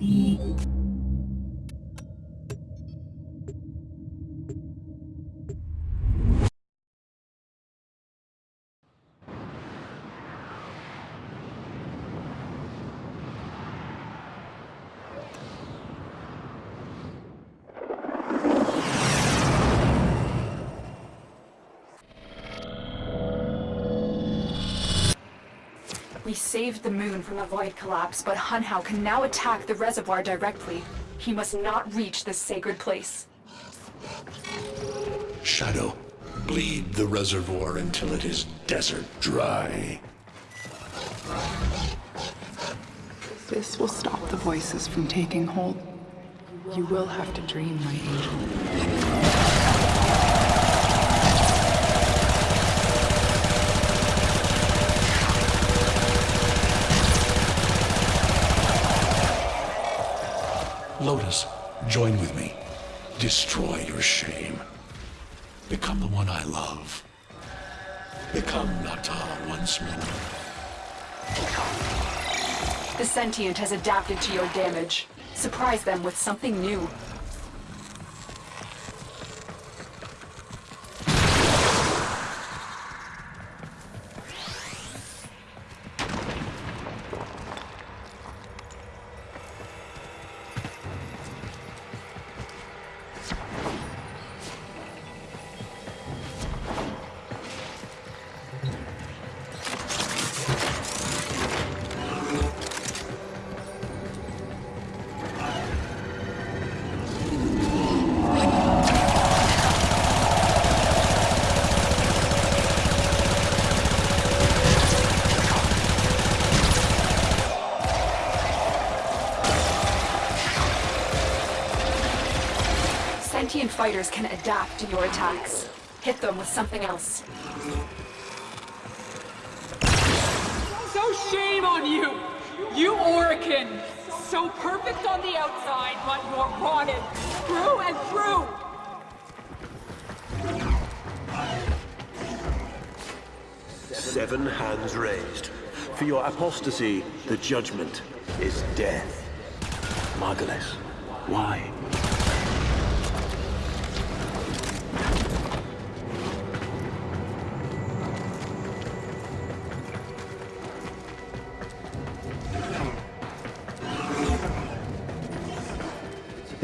We saved the moon from the void collapse, but Hunhow can now attack the reservoir directly. He must not reach this sacred place. Shadow, bleed the reservoir until it is desert dry. This will stop the voices from taking hold. You will have to dream, my angel. Lotus, join with me. Destroy your shame. Become the one I love. Become Natah once more. The sentient has adapted to your damage. Surprise them with something new. Fighters can adapt to your attacks. Hit them with something else. So shame on you! You Orokin! So perfect on the outside, but you're rotten through and through! Seven hands raised. For your apostasy, the judgment is death. Margulis, why?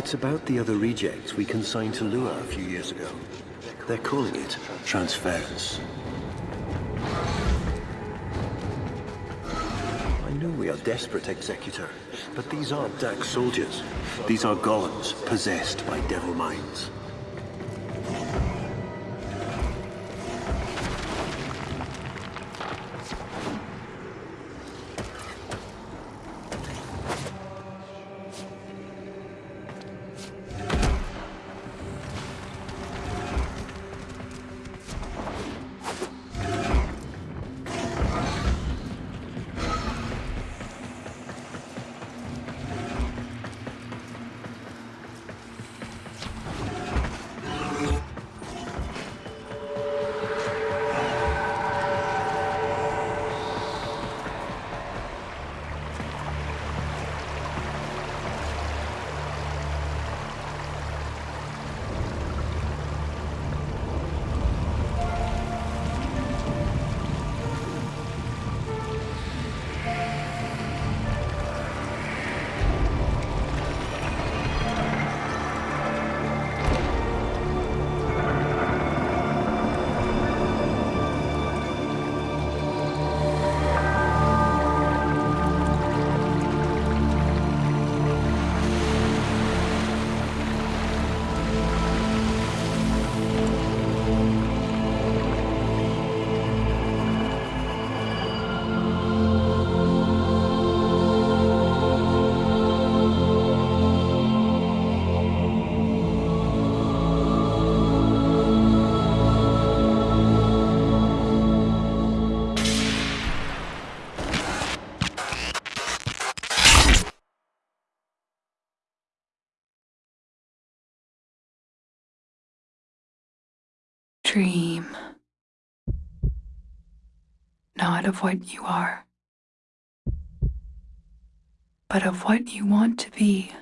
It's about the other rejects we consigned to Lua a few years ago. They're calling it transference. I know we are desperate, Executor, but these aren't Dax soldiers. These are golems possessed by devil minds. Dream. Not of what you are, but of what you want to be.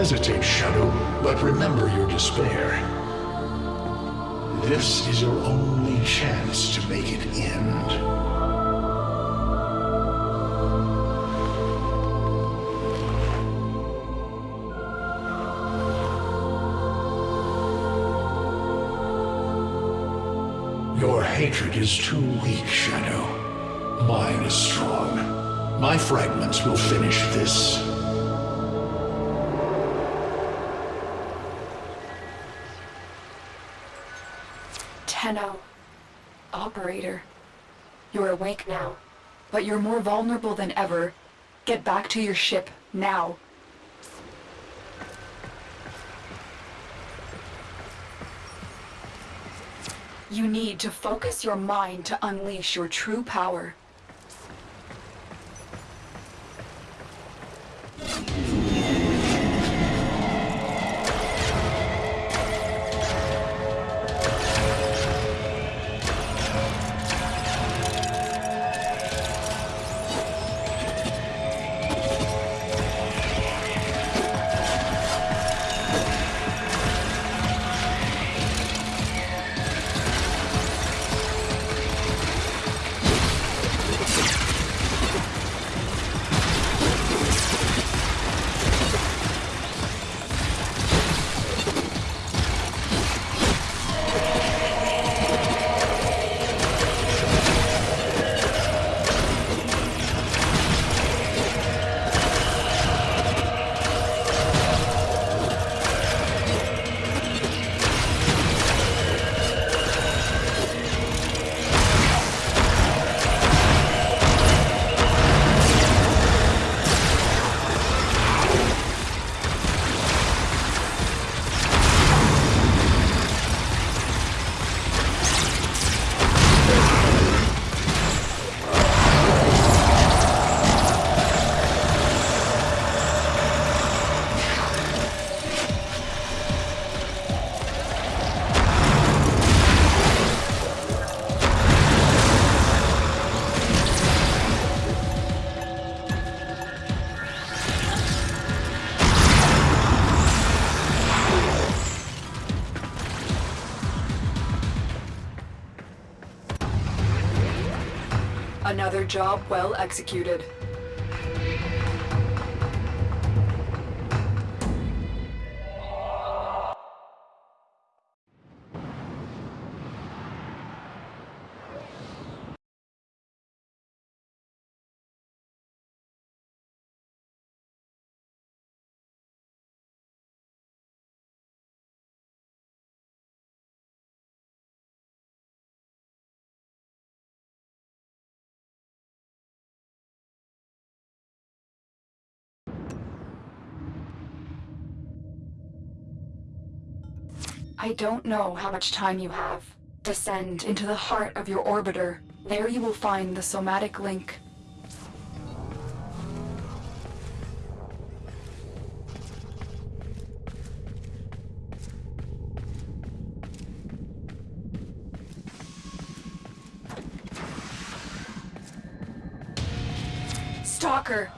Hesitate, Shadow, but remember your despair. This is your only chance to make it end. Your hatred is too weak, Shadow. Mine is strong. My fragments will finish this. Operator. You're awake now, but you're more vulnerable than ever. Get back to your ship, now. You need to focus your mind to unleash your true power. Another job well executed. I don't know how much time you have. Descend into the heart of your orbiter. There you will find the somatic link. Stalker!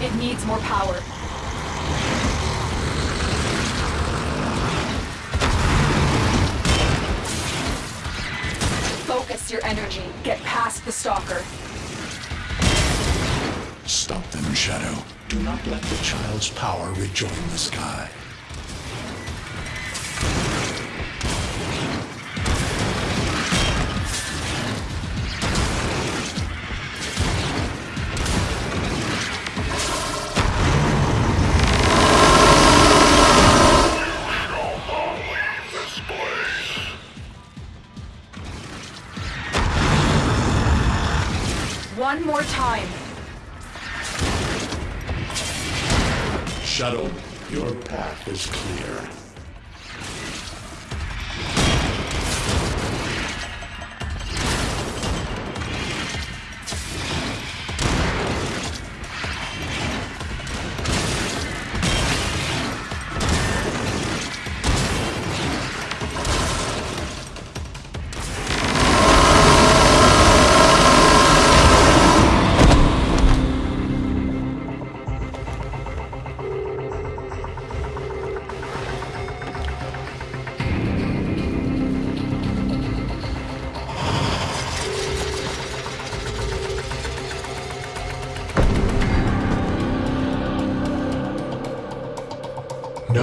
It needs more power. Focus your energy. Get past the Stalker. Stop them, Shadow. Do not let the child's power rejoin the sky. One more time. Shadow, your path is clear.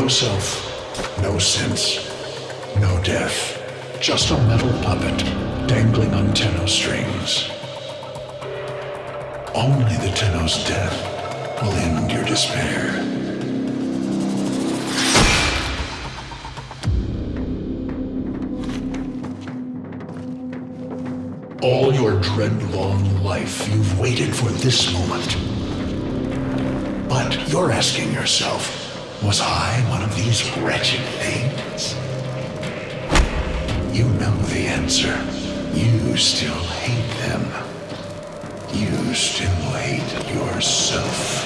No self, no sense, no death. Just a metal puppet dangling on Tenno strings. Only the Tenno's death will end your despair. All your dread-long life, you've waited for this moment. But you're asking yourself, was I one of these wretched things? You know the answer. You still hate them. You still hate yourself.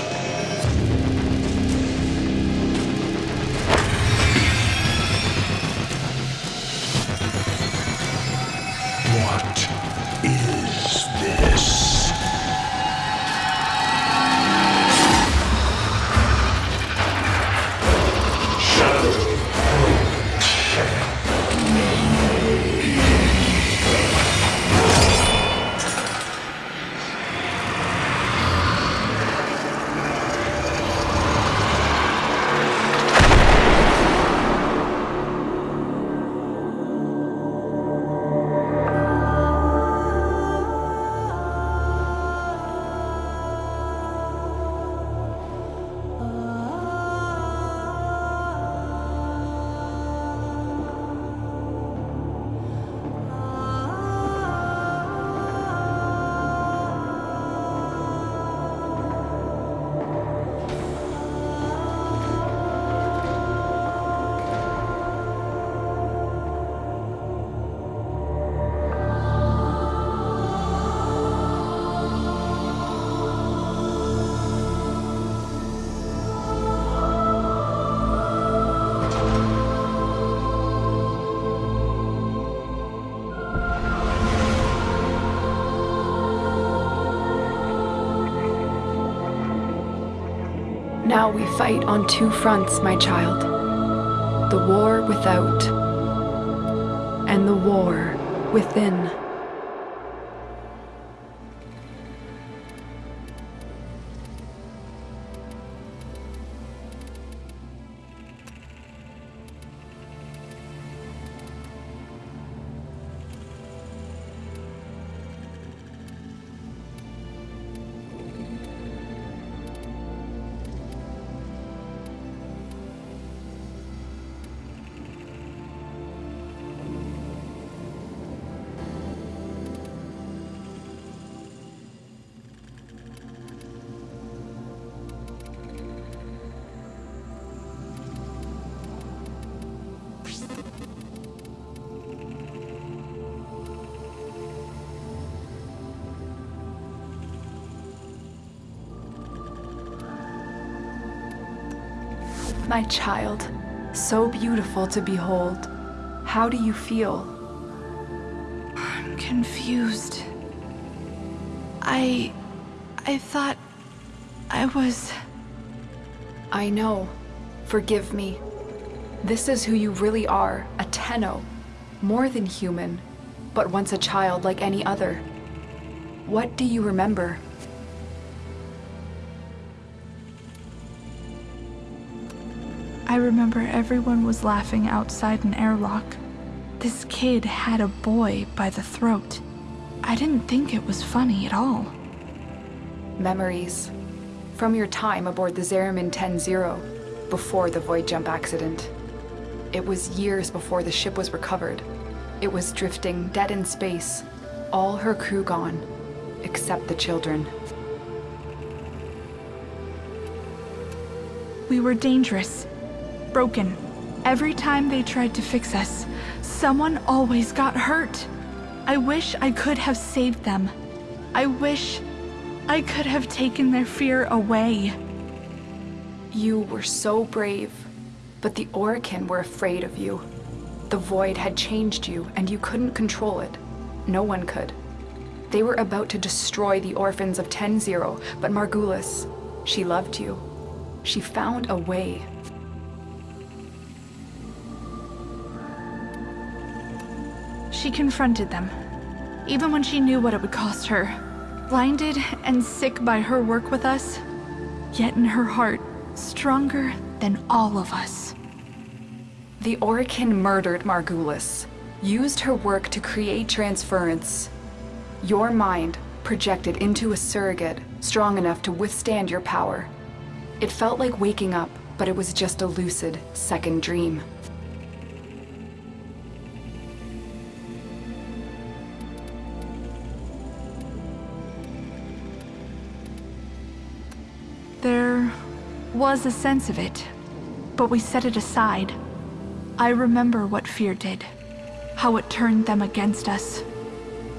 Now we fight on two fronts, my child. The war without, and the war within. My child, so beautiful to behold. How do you feel? I'm confused. I. I thought. I was. I know. Forgive me. This is who you really are, a Tenno. More than human, but once a child like any other. What do you remember? Remember everyone was laughing outside an airlock. This kid had a boy by the throat. I didn't think it was funny at all. Memories. From your time aboard the Zariman 10-0, before the void jump accident. It was years before the ship was recovered. It was drifting dead in space, all her crew gone, except the children. We were dangerous, broken. Every time they tried to fix us, someone always got hurt. I wish I could have saved them. I wish I could have taken their fear away. You were so brave, but the Orokin were afraid of you. The Void had changed you, and you couldn't control it. No one could. They were about to destroy the orphans of 10-0, but Margulis, she loved you. She found a way. She confronted them, even when she knew what it would cost her. Blinded and sick by her work with us, yet in her heart, stronger than all of us. The Orokin murdered Margulis, used her work to create transference. Your mind projected into a surrogate strong enough to withstand your power. It felt like waking up, but it was just a lucid second dream. Was a sense of it, but we set it aside. I remember what fear did, how it turned them against us.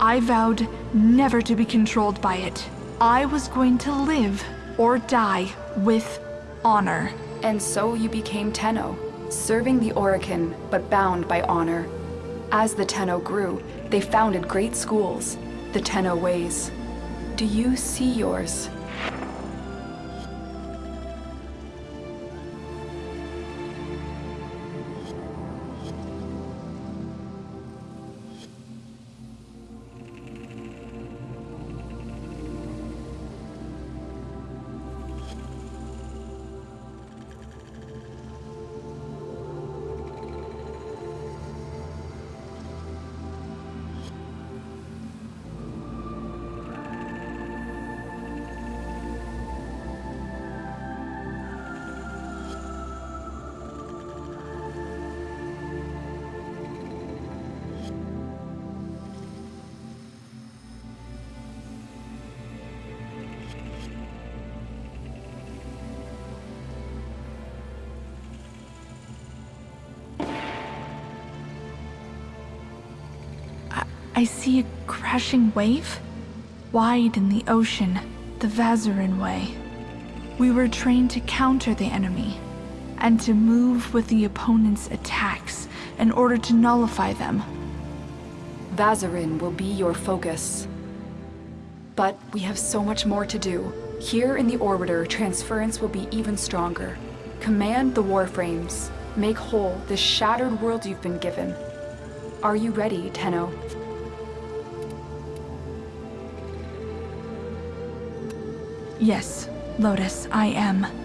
I vowed never to be controlled by it. I was going to live or die with honor. And so you became Tenno, serving the Orokin, but bound by honor. As the Tenno grew, they founded great schools, the Tenno Ways. Do you see yours? I see a crashing wave, wide in the ocean, the Vazarin way. We were trained to counter the enemy, and to move with the opponent's attacks in order to nullify them. Vazarin will be your focus. But we have so much more to do. Here in the Orbiter, transference will be even stronger. Command the Warframes. Make whole the shattered world you've been given. Are you ready, Tenno? Yes, Lotus, I am.